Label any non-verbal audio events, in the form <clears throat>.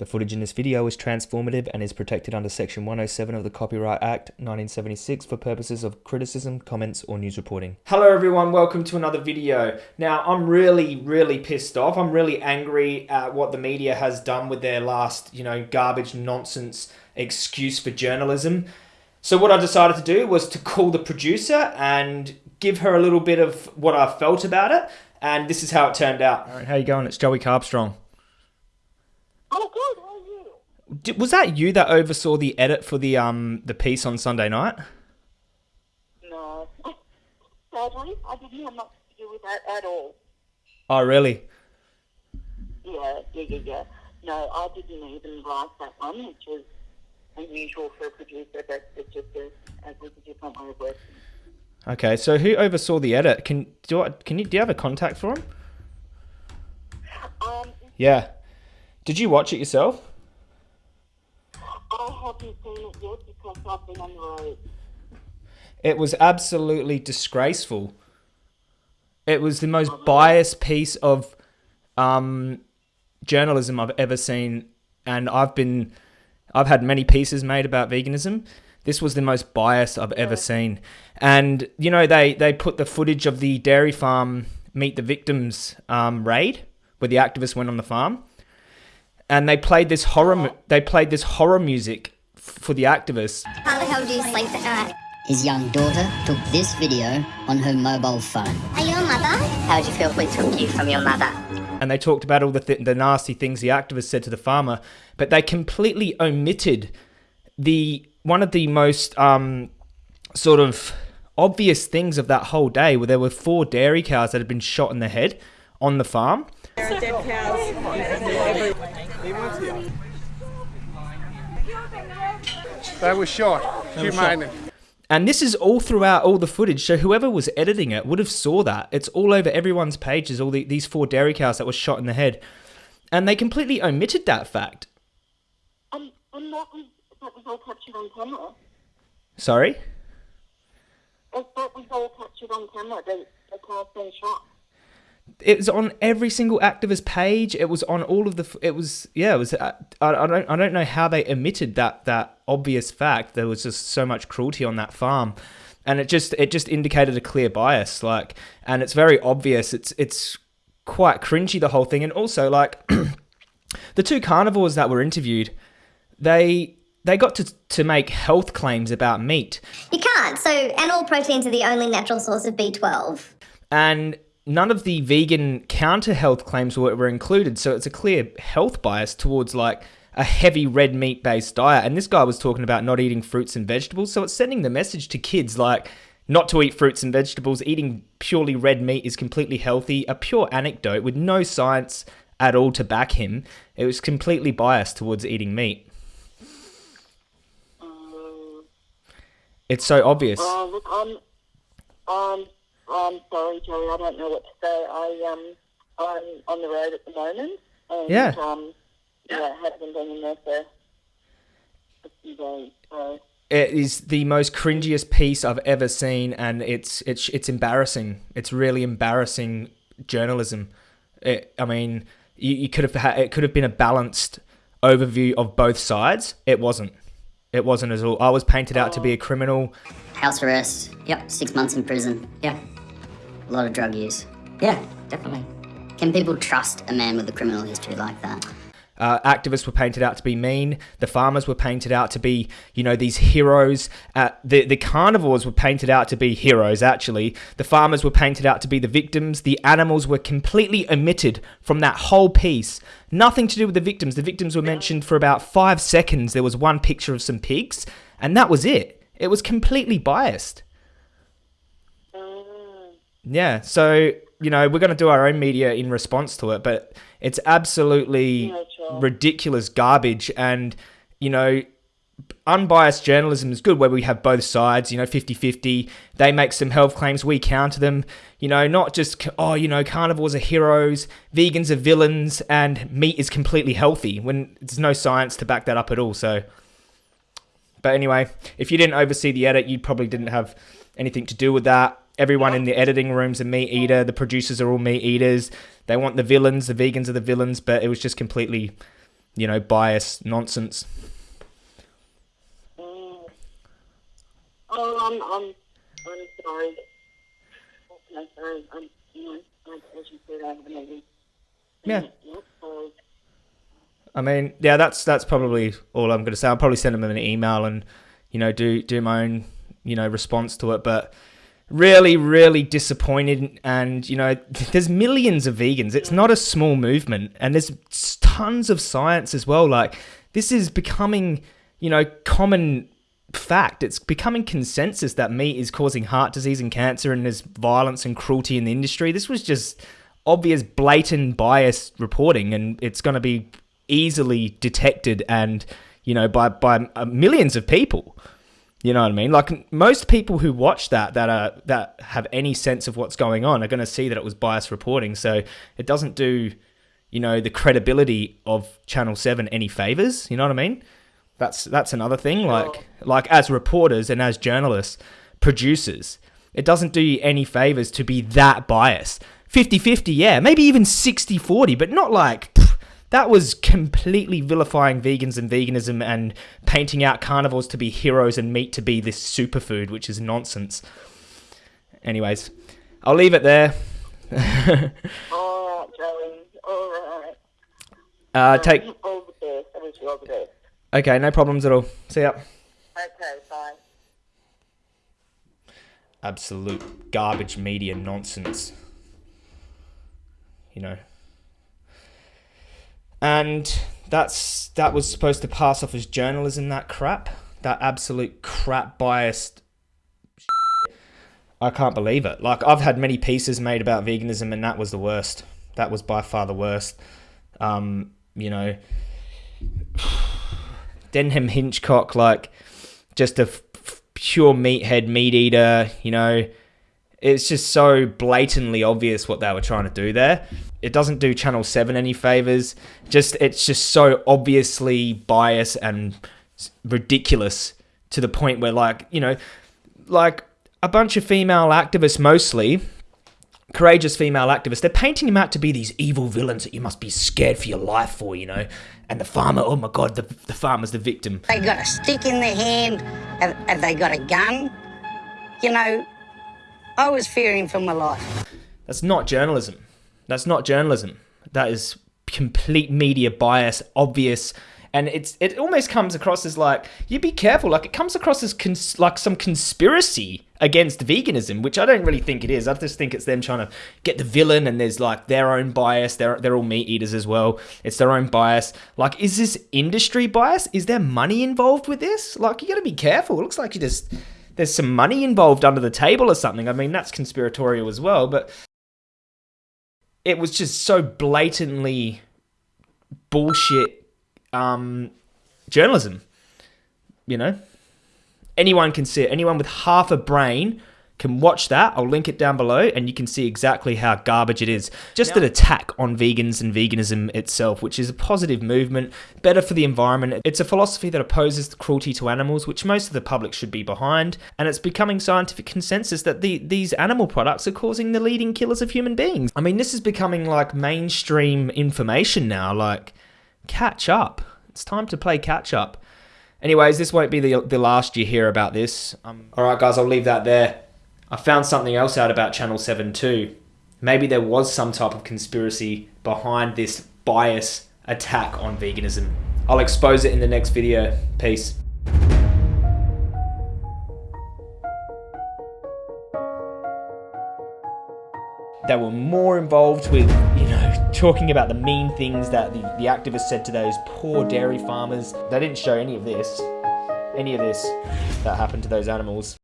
The footage in this video is transformative and is protected under Section 107 of the Copyright Act 1976 for purposes of criticism, comments, or news reporting. Hello everyone, welcome to another video. Now, I'm really, really pissed off. I'm really angry at what the media has done with their last, you know, garbage nonsense excuse for journalism. So what I decided to do was to call the producer and give her a little bit of what I felt about it, and this is how it turned out. All right, how you going? It's Joey Carbstrong. Oh, good. How are you? Did, was that you that oversaw the edit for the um the piece on Sunday night? No. <laughs> Sadly, I didn't have much to do with that at all. Oh, really? Yeah, yeah, yeah, yeah. No, I didn't even write that one, which was unusual for a producer, but it's just a, a different way of working. Okay, so who oversaw the edit? Can do I, can you do you have a contact for him? Um, Yeah. Did you watch it yourself? I haven't seen it yet because I've been on the road. It was absolutely disgraceful. It was the most biased piece of um, journalism I've ever seen, and I've been, I've had many pieces made about veganism. This was the most biased I've ever seen, and you know they they put the footage of the dairy farm meet the victims um, raid where the activists went on the farm, and they played this horror. mu- They played this horror music f- for the activists. How the hell do you sleep at night? His young daughter took this video on her mobile phone. Are you a mother? How'd you feel if we took you from your mother? and they talked about all the th- the nasty things the activists said to the farmer, but they completely omitted the one of the most um, sort of obvious things of that whole day, where there were four dairy cows that had been shot in the head on the farm. They were shot. Humane. And this is all throughout all the footage. So whoever was editing it would have saw that. It's all over everyone's pages. All the, these four dairy cows that were shot in the head, and they completely omitted that fact. Um, and that was, that was all captured on camera. Sorry. That that was all captured on camera, the, the car's been shot. It was on every single activist page. It was on all of the. It was yeah. It was. Uh, I, I don't. I don't know how they omitted that that obvious fact. There was just so much cruelty on that farm, and it just it just indicated a clear bias. Like, and it's very obvious. It's it's quite cringy the whole thing, and also like <clears throat> the two carnivores that were interviewed, they they got to to make health claims about meat. You can't. So, animal proteins are the only natural source of B12. and none of the vegan counter health claims were, were included. So it's a clear health bias towards like a heavy red meat based diet. And this guy was talking about not eating fruits and vegetables. So it's sending the message to kids like not to eat fruits and vegetables. Eating purely red meat is completely healthy. A pure anecdote with no science at all to back him. It was completely biased towards eating meat. Um, It's so obvious. oh, look, I'm, I'm, I'm sorry, Joey. I don't know what to say. I um, I'm on the road at the moment, and Yeah. um, yeah, haven't been in there for a few days. So it is the most cringiest piece I've ever seen, and it's it's it's embarrassing. It's really embarrassing journalism. It, I mean, you, you could have had it could have been a balanced overview of both sides. It wasn't. It wasn't at all. I was painted out to be a criminal. House arrest. Yep, six months in prison. Yeah. A lot of drug use. Yeah, definitely. Can people trust a man with a criminal history like that? Uh, activists were painted out to be mean. The farmers were painted out to be, you know, these heroes. Uh, the the carnivores were painted out to be heroes. Actually, the farmers were painted out to be the victims. The animals were completely omitted from that whole piece. Nothing to do with the victims. The victims were mentioned for about five seconds. There was one picture of some pigs, and that was it. It was completely biased. Yeah, so you know we're going to do our own media in response to it, but it's absolutely Yeah, sure. ridiculous garbage, and you know unbiased journalism is good where we have both sides you know 50-50 they make some health claims we counter them you know not just oh you know carnivores are heroes vegans are villains and meat is completely healthy when there's no science to back that up at all so but anyway, if you didn't oversee the edit, you probably didn't have anything to do with that. Everyone in the editing room's a meat eater. The producers are all meat eaters. They want the villains. The vegans are the villains. But it was just completely you know, bias nonsense. Mm. Oh, I'm, I'm, I'm sorry. I'm sorry. I'm, you know, I, as you said, I have a meeting. Yeah. I mean, yeah, that's that's probably all I'm going to say. I'll probably send them an email and you know do do my own you know response to it, but really really disappointed and you know <laughs> there's millions of vegans. It's not a small movement and there's tons of science as well. Like this is becoming you know common fact. It's becoming consensus that meat is causing heart disease and cancer and there's violence and cruelty in the industry. This was just obvious blatant bias reporting and it's going to be easily detected and you know by by uh, millions of people you know what I mean? Like most people who watch that that are that have any sense of what's going on are going to see that it was biased reporting. So it doesn't do, you know, the credibility of Channel Seven any favors. You know what I mean? That's that's another thing. Like like as reporters and as journalists, producers, it doesn't do you any favors to be that biased. 50-50, yeah, maybe even 60-40, but not like that was completely vilifying vegans and veganism and painting out carnivores to be heroes and meat to be this superfood, which is nonsense. Anyways, I'll leave it there. <laughs> all right, Joey. All right. Uh, take. All the best. I wish you all the best. Okay, no problems at all. See ya. Okay, bye. Absolute garbage media nonsense. You know. And that's that was supposed to pass off as journalism. That crap, that absolute crap biased. I can't believe it. Like I've had many pieces made about veganism, and that was the worst. That was by far the worst. Um, you know, <sighs> Denham Hitchcock, like just a pure meathead, meat eater. You know, it's just so blatantly obvious what they were trying to do there. It doesn't do Channel Seven any favors. Just it's just so obviously biased and ridiculous to the point where, like, you know, like a bunch of female activists, mostly courageous female activists, they're painting him out to be these evil villains that you must be scared for your life for, you know. And the farmer, oh my god, the, the farmer's the victim. They got a stick in their hand. Have, have they got a gun? You know, I was fearing for my life. That's not journalism. That's not journalism. That is complete media bias, obvious, and it's it almost comes across as like you be careful. Like it comes across as cons- like some conspiracy against veganism, which I don't really think it is. I just think it's them trying to get the villain, and there's like their own bias. They're they're all meat eaters as well. It's their own bias. Like, is this industry bias? Is there money involved with this? Like, you got to be careful. It looks like you just there's some money involved under the table or something. I mean, that's conspiratorial as well, but it was just so blatantly bullshit um, journalism. You know, anyone can see it. Anyone with half a brain can watch that. I'll link it down below, and you can see exactly how garbage it is. Just an attack on vegans and veganism itself, which is a positive movement, better for the environment. It's a philosophy that opposes the cruelty to animals, which most of the public should be behind, and it's becoming scientific consensus that the, these animal products are causing the leading killers of human beings. I mean, this is becoming like mainstream information now. Like, catch up. It's time to play catch up. Anyways, this won't be the, the last you hear about this. Um, all right, guys, I'll leave that there. I found something else out about Channel 7 too. Maybe there was some type of conspiracy behind this bias attack on veganism. I'll expose it in the next video. Peace. They were more involved with, you know, talking about the mean things that the, the activists said to those poor dairy farmers. They didn't show any of this, any of this that happened to those animals.